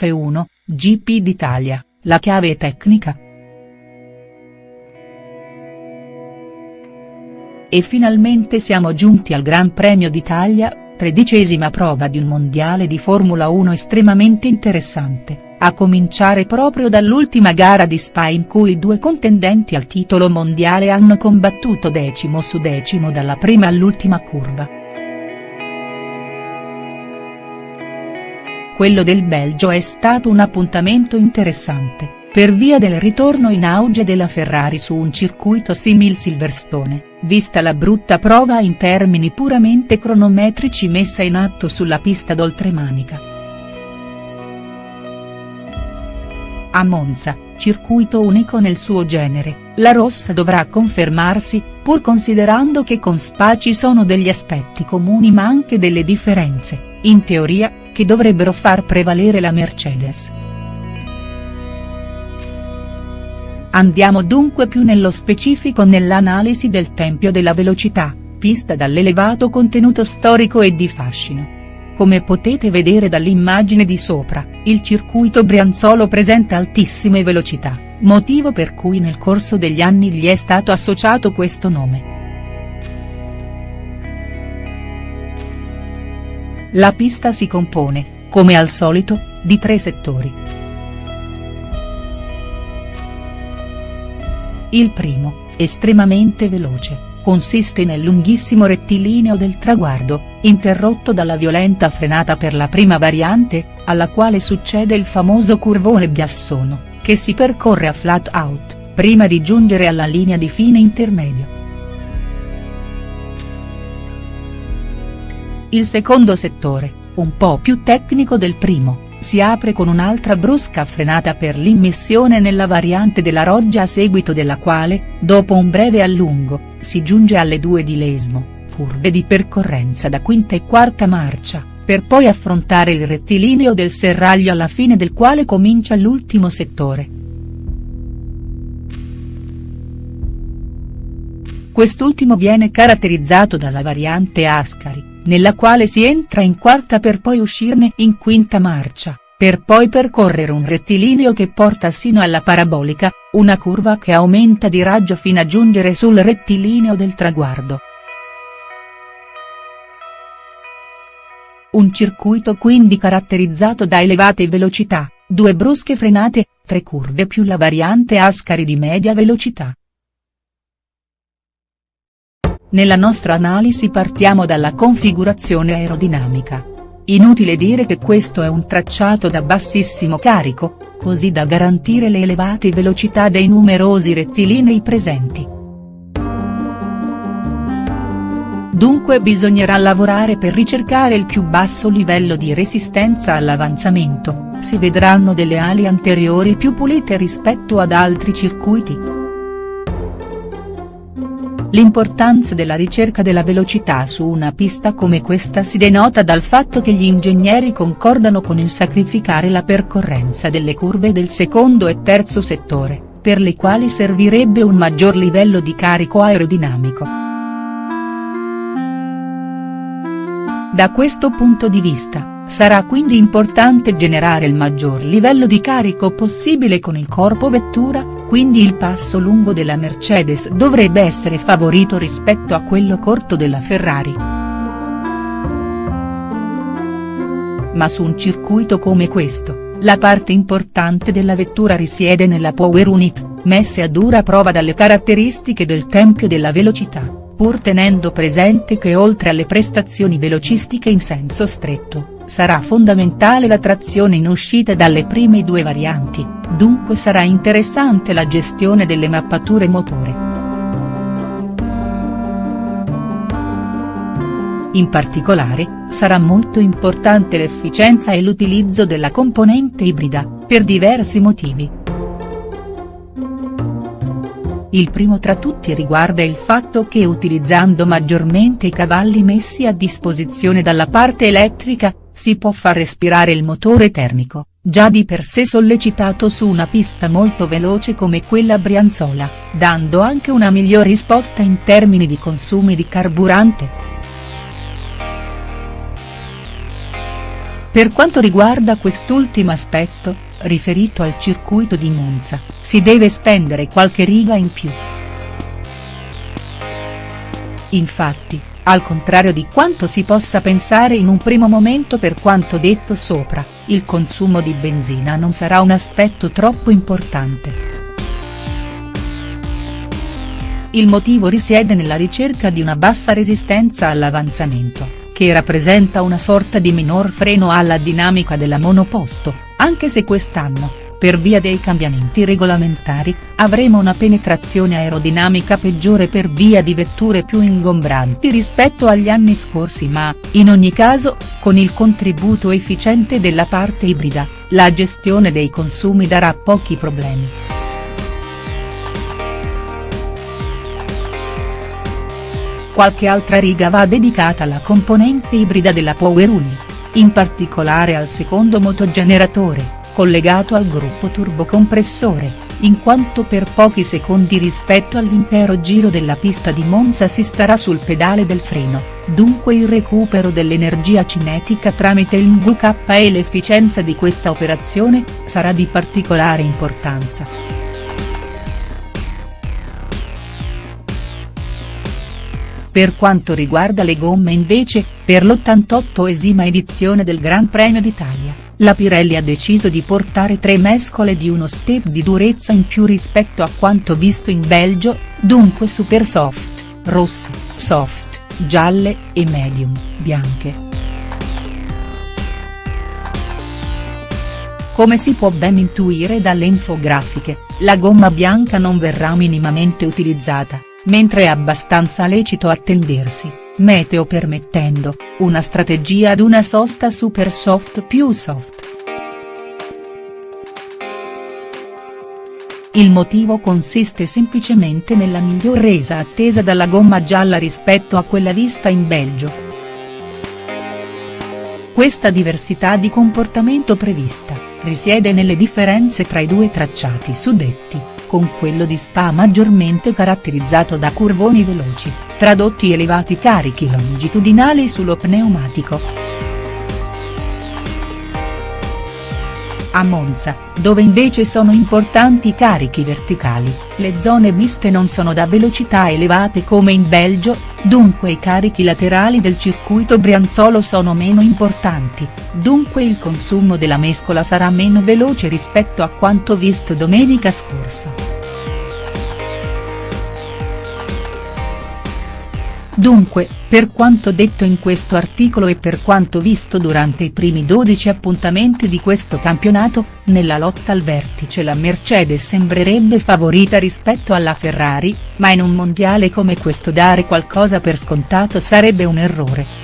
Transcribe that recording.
F1, GP d'Italia, la chiave tecnica?. E finalmente siamo giunti al Gran Premio d'Italia, tredicesima prova di un mondiale di Formula 1 estremamente interessante, a cominciare proprio dall'ultima gara di Spa in cui i due contendenti al titolo mondiale hanno combattuto decimo su decimo dalla prima all'ultima curva. Quello del Belgio è stato un appuntamento interessante per via del ritorno in auge della Ferrari su un circuito simil Silverstone, vista la brutta prova in termini puramente cronometrici messa in atto sulla pista d'oltremanica. A Monza, circuito unico nel suo genere, la rossa dovrà confermarsi, pur considerando che con Spa ci sono degli aspetti comuni ma anche delle differenze, in teoria, che dovrebbero far prevalere la Mercedes. Andiamo dunque più nello specifico nell'analisi del Tempio della Velocità, pista dall'elevato contenuto storico e di fascino. Come potete vedere dall'immagine di sopra, il circuito Brianzolo presenta altissime velocità, motivo per cui nel corso degli anni gli è stato associato questo nome. La pista si compone, come al solito, di tre settori. Il primo, estremamente veloce, consiste nel lunghissimo rettilineo del traguardo, interrotto dalla violenta frenata per la prima variante, alla quale succede il famoso curvone Biassono, che si percorre a flat out, prima di giungere alla linea di fine intermedio. Il secondo settore, un po' più tecnico del primo, si apre con un'altra brusca frenata per l'immissione nella variante della Roggia a seguito della quale, dopo un breve allungo, si giunge alle due di Lesmo, curve di percorrenza da quinta e quarta marcia, per poi affrontare il rettilineo del serraglio alla fine del quale comincia l'ultimo settore. Quest'ultimo viene caratterizzato dalla variante Ascari, nella quale si entra in quarta per poi uscirne in quinta marcia, per poi percorrere un rettilineo che porta sino alla parabolica, una curva che aumenta di raggio fino a giungere sul rettilineo del traguardo. Un circuito quindi caratterizzato da elevate velocità, due brusche frenate, tre curve più la variante Ascari di media velocità. Nella nostra analisi partiamo dalla configurazione aerodinamica. Inutile dire che questo è un tracciato da bassissimo carico, così da garantire le elevate velocità dei numerosi rettilinei presenti. Dunque bisognerà lavorare per ricercare il più basso livello di resistenza all'avanzamento, si vedranno delle ali anteriori più pulite rispetto ad altri circuiti. L'importanza della ricerca della velocità su una pista come questa si denota dal fatto che gli ingegneri concordano con il sacrificare la percorrenza delle curve del secondo e terzo settore, per le quali servirebbe un maggior livello di carico aerodinamico. Da questo punto di vista, sarà quindi importante generare il maggior livello di carico possibile con il corpo vettura, quindi il passo lungo della Mercedes dovrebbe essere favorito rispetto a quello corto della Ferrari. Ma su un circuito come questo, la parte importante della vettura risiede nella power unit, messe a dura prova dalle caratteristiche del tempio della velocità, pur tenendo presente che oltre alle prestazioni velocistiche in senso stretto, sarà fondamentale la trazione in uscita dalle prime due varianti, dunque sarà interessante la gestione delle mappature motore. In particolare, sarà molto importante l'efficienza e l'utilizzo della componente ibrida, per diversi motivi. Il primo tra tutti riguarda il fatto che utilizzando maggiormente i cavalli messi a disposizione dalla parte elettrica, si può far respirare il motore termico, già di per sé sollecitato su una pista molto veloce come quella brianzola, dando anche una miglior risposta in termini di consumi di carburante. Per quanto riguarda quest'ultimo aspetto, riferito al circuito di Monza, si deve spendere qualche riga in più. Infatti, al contrario di quanto si possa pensare in un primo momento per quanto detto sopra, il consumo di benzina non sarà un aspetto troppo importante. Il motivo risiede nella ricerca di una bassa resistenza all'avanzamento, che rappresenta una sorta di minor freno alla dinamica della monoposto, anche se quest'anno, per via dei cambiamenti regolamentari, avremo una penetrazione aerodinamica peggiore per via di vetture più ingombranti rispetto agli anni scorsi ma, in ogni caso, con il contributo efficiente della parte ibrida, la gestione dei consumi darà pochi problemi. Qualche altra riga va dedicata alla componente ibrida della Power Unit, in particolare al secondo motogeneratore collegato al gruppo turbocompressore, in quanto per pochi secondi rispetto all'intero giro della pista di Monza si starà sul pedale del freno, dunque il recupero dell'energia cinetica tramite il MVK e l'efficienza di questa operazione, sarà di particolare importanza. Per quanto riguarda le gomme invece, per l'88esima edizione del Gran Premio d'Italia, la Pirelli ha deciso di portare tre mescole di uno step di durezza in più rispetto a quanto visto in Belgio, dunque super soft, rosse, soft, gialle, e medium, bianche. Come si può ben intuire dalle infografiche, la gomma bianca non verrà minimamente utilizzata mentre è abbastanza lecito attendersi, meteo permettendo, una strategia ad una sosta super soft più soft. Il motivo consiste semplicemente nella miglior resa attesa dalla gomma gialla rispetto a quella vista in Belgio. Questa diversità di comportamento prevista, risiede nelle differenze tra i due tracciati suddetti, con quello di Spa maggiormente caratterizzato da curvoni veloci, tradotti elevati carichi longitudinali sullo pneumatico. A Monza, dove invece sono importanti i carichi verticali, le zone miste non sono da velocità elevate come in Belgio, dunque i carichi laterali del circuito brianzolo sono meno importanti, dunque il consumo della mescola sarà meno veloce rispetto a quanto visto domenica scorsa. Dunque, per quanto detto in questo articolo e per quanto visto durante i primi 12 appuntamenti di questo campionato, nella lotta al vertice la Mercedes sembrerebbe favorita rispetto alla Ferrari, ma in un mondiale come questo dare qualcosa per scontato sarebbe un errore.